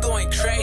going crazy.